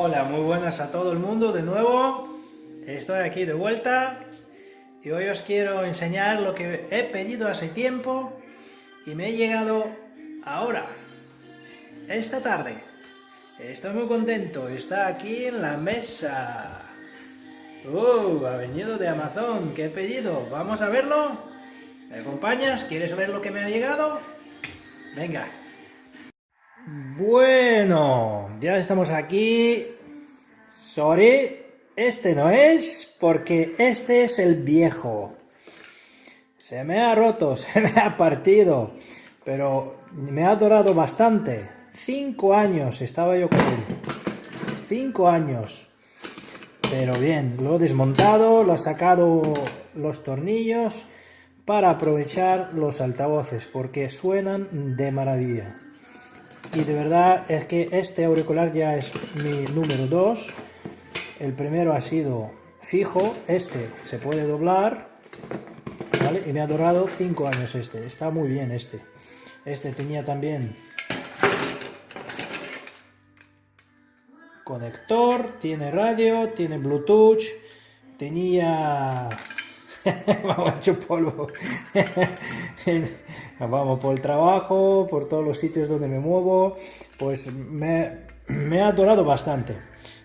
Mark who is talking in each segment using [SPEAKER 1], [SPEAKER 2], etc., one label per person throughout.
[SPEAKER 1] Hola, muy buenas a todo el mundo de nuevo. Estoy aquí de vuelta y hoy os quiero enseñar lo que he pedido hace tiempo y me he llegado ahora, esta tarde. Estoy muy contento, está aquí en la mesa. ¡Uh! Ha venido de Amazon, ¿qué he pedido? ¿Vamos a verlo? ¿Me acompañas? ¿Quieres ver lo que me ha llegado? Venga. Bueno, ya estamos aquí. Sorry, este no es, porque este es el viejo. Se me ha roto, se me ha partido, pero me ha durado bastante. Cinco años estaba yo con él. Cinco años. Pero bien, lo he desmontado, lo he sacado los tornillos para aprovechar los altavoces, porque suenan de maravilla y de verdad es que este auricular ya es mi número 2 el primero ha sido fijo este se puede doblar y me ha durado 5 años este está muy bien este. Este tenía también conector tiene radio tiene bluetooth tenía vamos hecho polvo vamos por el trabajo por todos los sitios donde me muevo. Pues me, ha adorado bastante.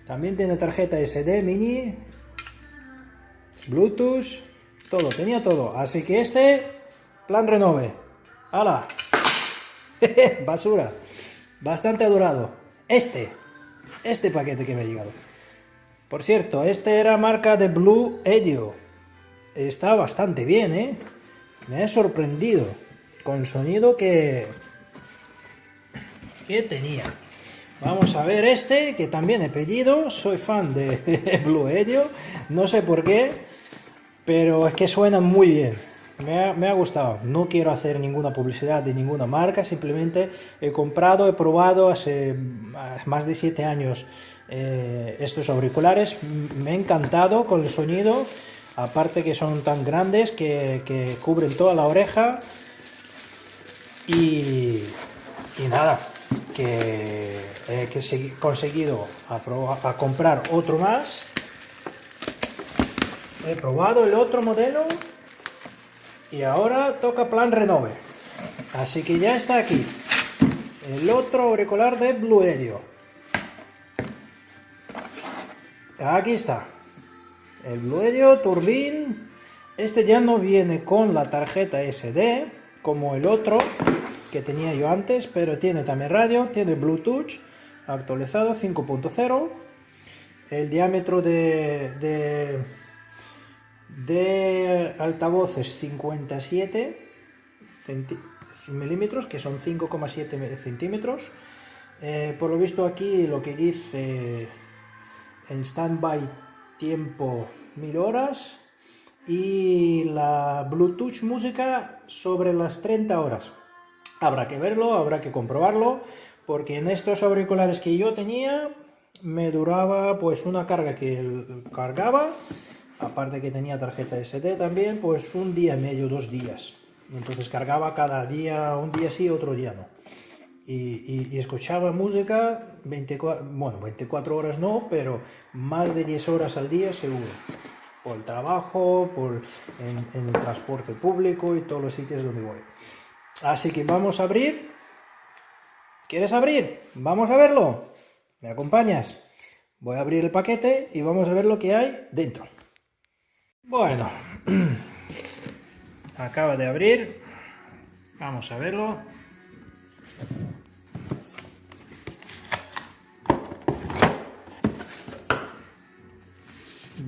[SPEAKER 1] También tiene tarjeta SD mini bluetooth todo tenía todo. Así que este plan renove. ¡Hala! basura. Bastante adorado. Este este paquete que me ha llegado por cierto, este era marca de Blue Edio. Está bastante bien, ¿eh? Me ha sorprendido con sonido que, que tenía. Vamos a ver este, que también he pedido. Soy fan de Blue Edio, no sé por qué, pero es que suena muy bien. Me ha, me ha, gustado. No quiero hacer ninguna publicidad de ninguna marca, simplemente he comprado, he probado hace más de 7 años eh, estos auriculares. Me ha encantado con el sonido aparte que son tan grandes que, cubren toda la oreja y, nada, que he conseguido a, comprar otro más. He probado el otro modelo y ahora toca plan renove. Así que ya está aquí el otro auricular de Bluerio aquí está el Bluedio Turbine, este ya no viene con la tarjeta SD, como el otro que tenía yo antes, pero tiene también radio, tiene Bluetooth actualizado 5.0, el diámetro de, de, altavoces 57 milímetros, que son 5,7 centímetros. Eh, por lo visto aquí lo que dice en standby tiempo 1000 horas y la Bluetooth música sobre las 30 horas. Habrá que verlo, habrá que comprobarlo, porque en estos auriculares que yo tenía me duraba pues una carga que cargaba, aparte que tenía tarjeta SD también, pues un día y medio, dos días. Entonces cargaba cada día, un día sí, otro día no y, escuchaba música 24, bueno, 24 horas no, pero más de 10 horas al día seguro. Por el trabajo, por en, el transporte público y todos los sitios donde voy. Así que vamos a abrir. ¿Quieres abrir? Vamos a verlo. ¿Me acompañas? Voy a abrir el paquete y vamos a ver lo que hay dentro. Bueno, acaba de abrir. Vamos a verlo.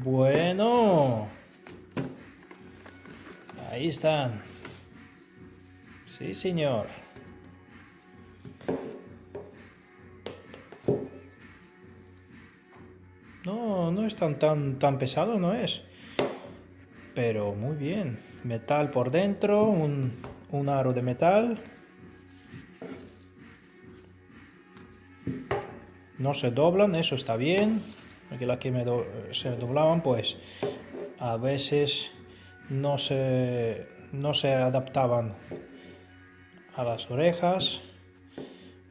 [SPEAKER 1] Bueno. Ahí están. Sí, señor. No, no es tan, tan, tan pesado, no es. Pero muy bien. Metal por dentro, un, un aro de metal. No se doblan, eso está bien porque las que me se doblaban pues a veces no se, no se adaptaban a las orejas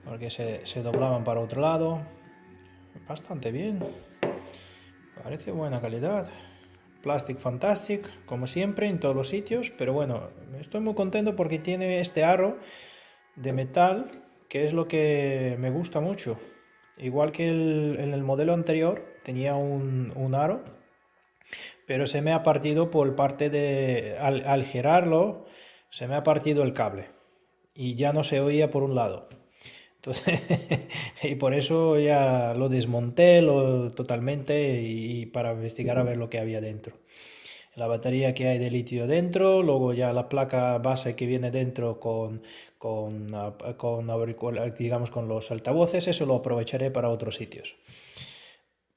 [SPEAKER 1] porque se, se doblaban para otro lado bastante bien. Parece buena calidad. Plastic Fantastic, como siempre, en todos los sitios. Pero bueno, estoy muy contento porque tiene este aro de metal, que es lo que me gusta mucho. Igual que en el modelo anterior, tenía un, aro, pero se me ha partido por parte de... Al, al girarlo, se me ha partido el cable. Y ya no se oía por un lado. Entonces, y por eso ya lo desmonté lo, totalmente y, para investigar a ver lo que había dentro. La batería que hay de litio dentro, luego ya la placa base que viene dentro con, con, con digamos, con los altavoces, eso lo aprovecharé para otros sitios.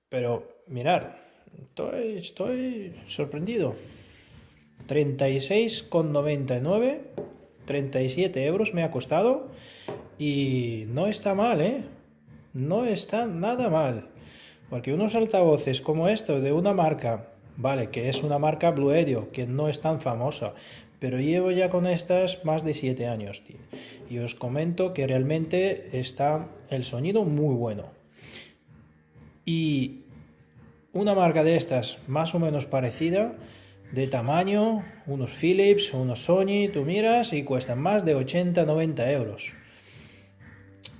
[SPEAKER 1] Pero mirar, estoy, estoy sorprendido. 36,99, 37 euros me ha costado y no está mal, ¿eh? No está nada mal. Porque unos altavoces como estos de una marca, vale, que es una marca Bluedio, que no es tan famosa, pero llevo ya con estas más de 7 años. Y os comento que realmente está el sonido muy bueno. Y una marca de estas más o menos parecida, de tamaño, unos Philips, unos Sony, tú miras y cuestan más de 80-90 euros.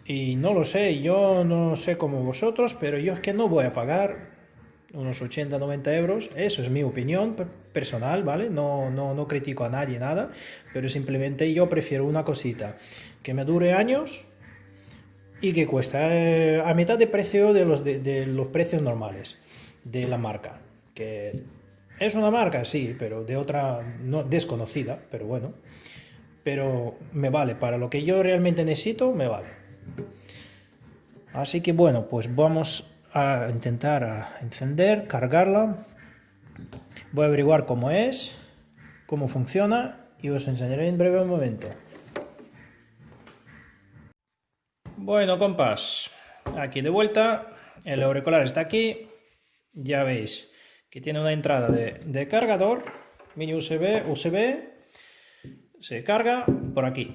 [SPEAKER 1] Y no lo sé, yo no sé como vosotros, pero yo es que no voy a pagar unos 80, 90 euros. Eso es mi opinión personal, ¿vale? No, no, no critico a nadie, nada, pero simplemente yo prefiero una cosita que me dure años y que cuesta eh, a mitad de precio de los, de, los precios normales de la marca. Que es una marca, sí, pero de otra no, desconocida, pero bueno. Pero me vale, para lo que yo realmente necesito, me vale. Así que bueno, pues vamos a intentar encender, cargarla. Voy a averiguar cómo es, cómo funciona y os enseñaré en breve momento. Bueno, compas, aquí de vuelta, el auricular está aquí, ya veis que tiene una entrada de, de cargador, mini USB, USB, se carga por aquí.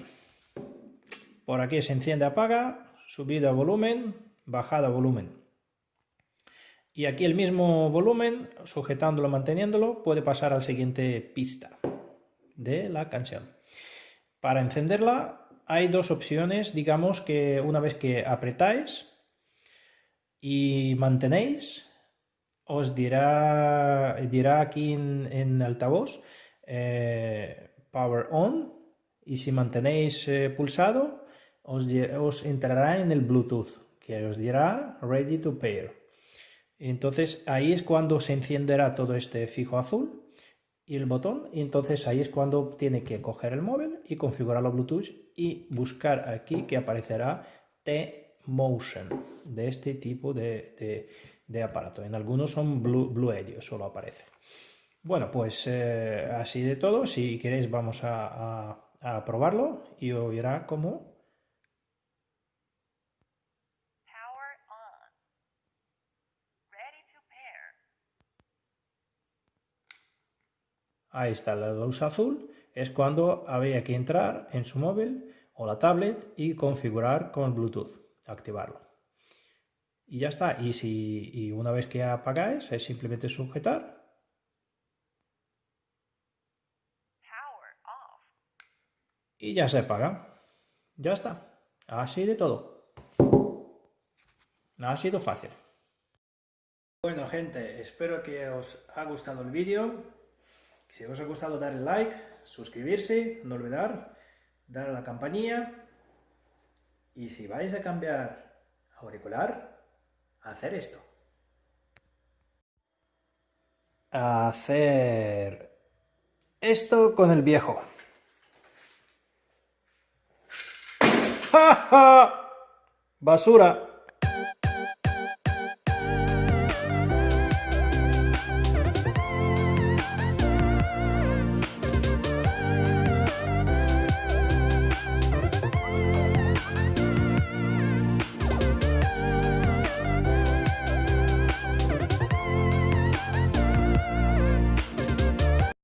[SPEAKER 1] Por aquí se enciende, apaga, subida volumen, bajada volumen. Y aquí el mismo volumen, sujetándolo, manteniéndolo, puede pasar al siguiente pista de la canción. Para encenderla hay dos opciones, digamos que una vez que apretáis y mantenéis, os dirá, dirá aquí en, altavoz eh, Power On y si mantenéis eh, pulsado os, entrará en el Bluetooth, que os dirá Ready to Pair. Entonces ahí es cuando se encenderá todo este fijo azul y el botón, y entonces ahí es cuando tiene que coger el móvil y configurarlo Bluetooth y buscar aquí que aparecerá T-Motion de este tipo de, aparato. En algunos son Blue, Blue solo aparece. Bueno, pues eh, así de todo. Si queréis vamos a, probarlo y os verá cómo Ahí está la luz azul, es cuando había que entrar en su móvil o la tablet y configurar con Bluetooth, activarlo. Y ya está, y, si, una vez que apagáis es simplemente sujetar y ya se apaga. Ya está. Así de todo. Ha sido fácil. Bueno gente, espero que os haya gustado el vídeo. Si os ha gustado darle like, suscribirse, no olvidar, dar a la campanilla. Y si vais a cambiar auricular, hacer esto. Hacer esto con el viejo. ¡Ja, Basura.